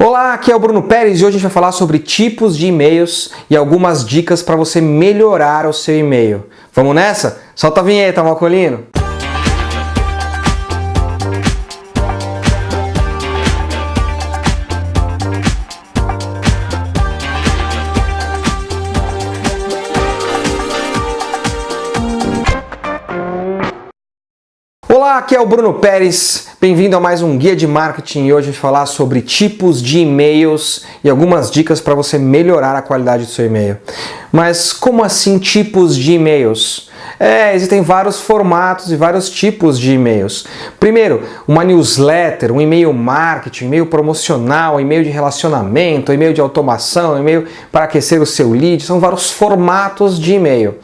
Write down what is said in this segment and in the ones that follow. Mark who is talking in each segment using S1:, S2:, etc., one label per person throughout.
S1: Olá, aqui é o Bruno Pérez e hoje a gente vai falar sobre tipos de e-mails e algumas dicas para você melhorar o seu e-mail. Vamos nessa? Solta a vinheta, Malcolino! Aqui é o Bruno Pérez, bem-vindo a mais um Guia de Marketing e hoje a gente falar sobre tipos de e-mails e algumas dicas para você melhorar a qualidade do seu e-mail. Mas como assim tipos de e-mails? É, existem vários formatos e vários tipos de e-mails. Primeiro, uma newsletter, um e-mail marketing, um e-mail promocional, um e-mail de relacionamento, um e-mail de automação, um e-mail para aquecer o seu lead, são vários formatos de e-mail.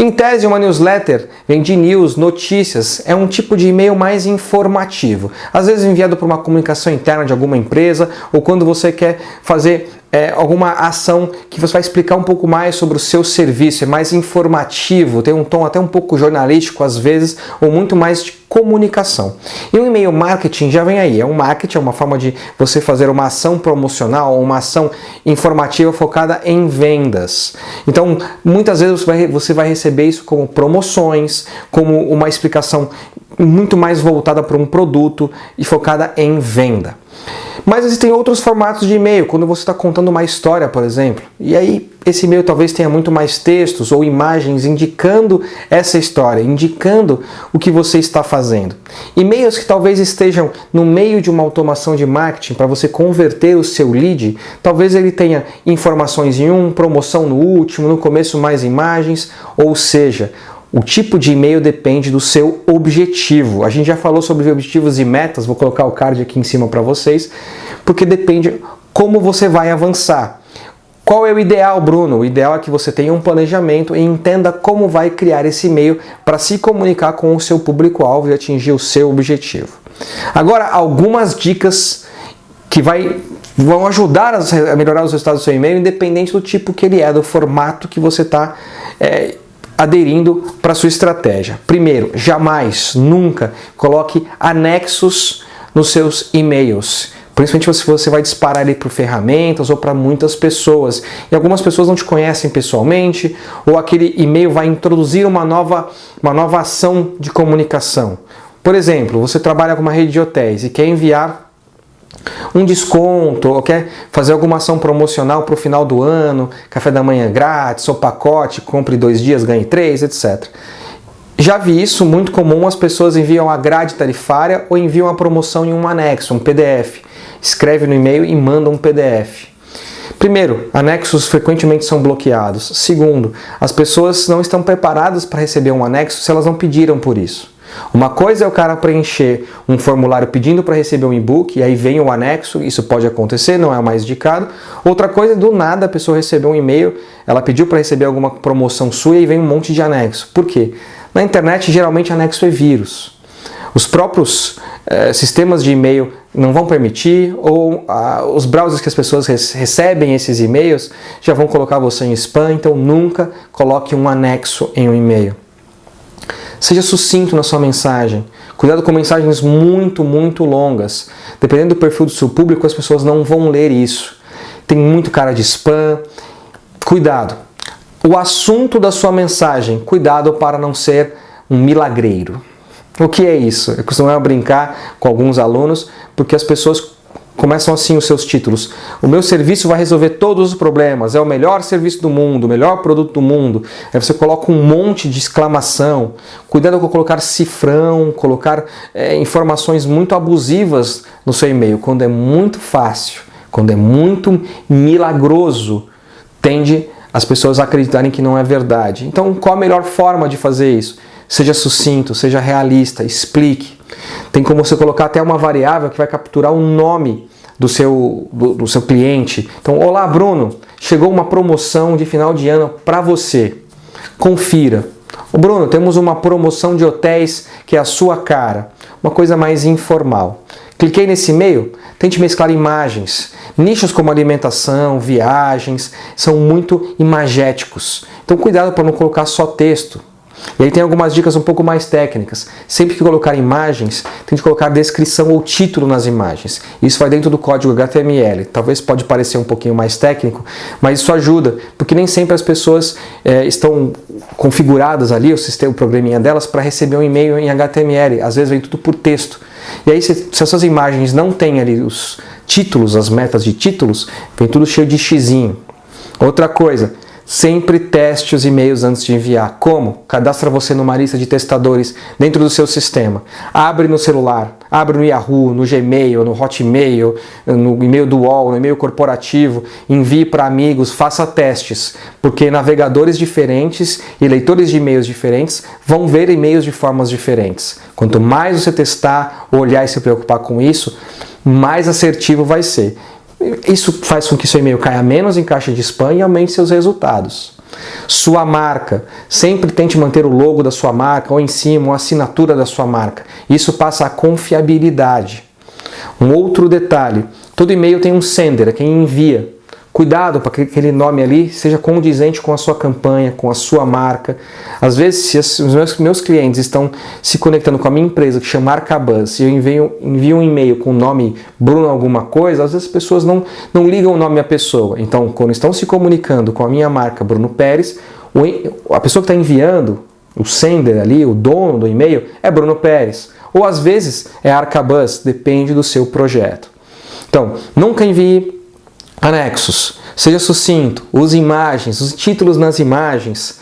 S1: Em tese, uma newsletter vem de news, notícias, é um tipo de e-mail mais informativo. Às vezes enviado por uma comunicação interna de alguma empresa ou quando você quer fazer é, alguma ação que você vai explicar um pouco mais sobre o seu serviço, é mais informativo, tem um tom até um pouco jornalístico às vezes, ou muito mais de comunicação. E o e-mail marketing já vem aí, é um marketing, é uma forma de você fazer uma ação promocional, uma ação informativa focada em vendas. Então, muitas vezes você vai, você vai receber isso como promoções, como uma explicação muito mais voltada para um produto e focada em venda. Mas existem outros formatos de e-mail, quando você está contando uma história, por exemplo. E aí esse e-mail talvez tenha muito mais textos ou imagens indicando essa história, indicando o que você está fazendo. E-mails que talvez estejam no meio de uma automação de marketing para você converter o seu lead, talvez ele tenha informações em um, promoção no último, no começo mais imagens, ou seja, o tipo de e-mail depende do seu objetivo. A gente já falou sobre objetivos e metas, vou colocar o card aqui em cima para vocês, porque depende como você vai avançar. Qual é o ideal, Bruno? O ideal é que você tenha um planejamento e entenda como vai criar esse e-mail para se comunicar com o seu público-alvo e atingir o seu objetivo. Agora, algumas dicas que vai, vão ajudar a melhorar os resultados do seu e-mail, independente do tipo que ele é, do formato que você está é, aderindo para sua estratégia. Primeiro, jamais, nunca coloque anexos nos seus e-mails. Principalmente se você vai disparar ele para ferramentas ou para muitas pessoas. E algumas pessoas não te conhecem pessoalmente, ou aquele e-mail vai introduzir uma nova, uma nova ação de comunicação. Por exemplo, você trabalha com uma rede de hotéis e quer enviar um desconto, ou quer fazer alguma ação promocional para o final do ano, café da manhã grátis, ou pacote, compre dois dias, ganhe três, etc. Já vi isso muito comum, as pessoas enviam a grade tarifária ou enviam a promoção em um anexo, um PDF. Escreve no e-mail e manda um PDF. Primeiro, anexos frequentemente são bloqueados. Segundo, as pessoas não estão preparadas para receber um anexo se elas não pediram por isso. Uma coisa é o cara preencher um formulário pedindo para receber um e-book e aí vem o anexo, isso pode acontecer, não é o mais indicado. Outra coisa é do nada a pessoa recebeu um e-mail, ela pediu para receber alguma promoção sua e vem um monte de anexo. Por quê? Na internet geralmente anexo é vírus. Os próprios eh, sistemas de e-mail não vão permitir ou ah, os browsers que as pessoas recebem esses e-mails já vão colocar você em spam, então nunca coloque um anexo em um e-mail. Seja sucinto na sua mensagem. Cuidado com mensagens muito, muito longas. Dependendo do perfil do seu público, as pessoas não vão ler isso. Tem muito cara de spam. Cuidado. O assunto da sua mensagem, cuidado para não ser um milagreiro. O que é isso? Eu costumo brincar com alguns alunos, porque as pessoas Começam assim os seus títulos. O meu serviço vai resolver todos os problemas, é o melhor serviço do mundo, o melhor produto do mundo. Aí você coloca um monte de exclamação. Cuidado com colocar cifrão, colocar é, informações muito abusivas no seu e-mail. Quando é muito fácil, quando é muito milagroso, tende as pessoas a acreditarem que não é verdade. Então qual a melhor forma de fazer isso? Seja sucinto, seja realista, explique. Tem como você colocar até uma variável que vai capturar o nome do seu, do, do seu cliente. Então, olá Bruno, chegou uma promoção de final de ano para você. Confira. O Bruno, temos uma promoção de hotéis que é a sua cara. Uma coisa mais informal. Cliquei nesse e-mail, tente mesclar imagens. Nichos como alimentação, viagens, são muito imagéticos. Então cuidado para não colocar só texto. E aí tem algumas dicas um pouco mais técnicas. Sempre que colocar imagens, tem que colocar descrição ou título nas imagens. Isso vai dentro do código HTML. Talvez pode parecer um pouquinho mais técnico, mas isso ajuda, porque nem sempre as pessoas é, estão configuradas ali, o sistema, o programinha delas, para receber um e-mail em HTML. Às vezes vem tudo por texto. E aí, se, se essas imagens não têm ali os títulos, as metas de títulos, vem tudo cheio de xizinho. Outra coisa, Sempre teste os e-mails antes de enviar. Como? Cadastra você numa lista de testadores dentro do seu sistema. Abre no celular, abre no Yahoo, no Gmail, no Hotmail, no e-mail do UOL, no e-mail corporativo, envie para amigos, faça testes, porque navegadores diferentes e leitores de e-mails diferentes vão ver e-mails de formas diferentes. Quanto mais você testar, olhar e se preocupar com isso, mais assertivo vai ser. Isso faz com que seu e-mail caia menos em caixa de spam e aumente seus resultados. Sua marca. Sempre tente manter o logo da sua marca ou em cima, ou a assinatura da sua marca. Isso passa a confiabilidade. Um outro detalhe, todo e-mail tem um sender, é quem envia. Cuidado para que aquele nome ali seja condizente com a sua campanha, com a sua marca. Às vezes, se os meus, clientes estão se conectando com a minha empresa, que chama Arcabuzz, e eu envio, envio um e-mail com o nome Bruno alguma coisa, às vezes as pessoas não, não ligam o nome à pessoa. Então, quando estão se comunicando com a minha marca Bruno Pérez, a pessoa que está enviando, o sender ali, o dono do e-mail, é Bruno Pérez. Ou às vezes é Arcabuzz, depende do seu projeto. Então, nunca envie Anexos. Seja sucinto, use imagens, use títulos nas imagens.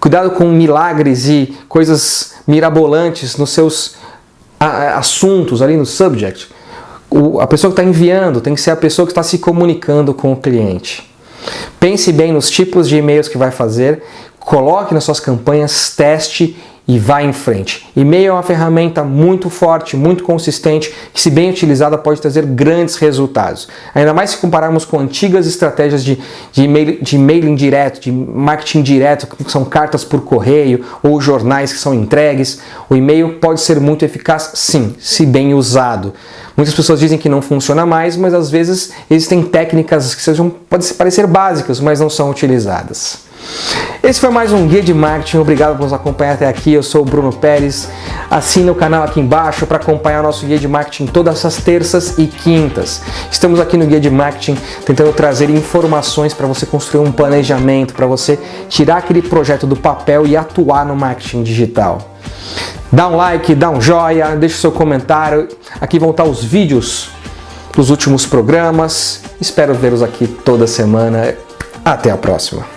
S1: Cuidado com milagres e coisas mirabolantes nos seus assuntos ali no subject. O, a pessoa que está enviando tem que ser a pessoa que está se comunicando com o cliente. Pense bem nos tipos de e-mails que vai fazer, coloque nas suas campanhas, teste e vá em frente. E-mail é uma ferramenta muito forte, muito consistente, que se bem utilizada pode trazer grandes resultados. Ainda mais se compararmos com antigas estratégias de, de, email, de mailing direto, de marketing direto, que são cartas por correio ou jornais que são entregues. O e-mail pode ser muito eficaz, sim, se bem usado. Muitas pessoas dizem que não funciona mais, mas às vezes existem técnicas que sejam, podem parecer básicas, mas não são utilizadas. Esse foi mais um Guia de Marketing, obrigado por nos acompanhar até aqui, eu sou o Bruno Pérez. Assina o canal aqui embaixo para acompanhar o nosso Guia de Marketing todas as terças e quintas. Estamos aqui no Guia de Marketing tentando trazer informações para você construir um planejamento, para você tirar aquele projeto do papel e atuar no marketing digital. Dá um like, dá um joia, deixa o seu comentário. Aqui vão estar os vídeos dos últimos programas. Espero vê-los aqui toda semana. Até a próxima.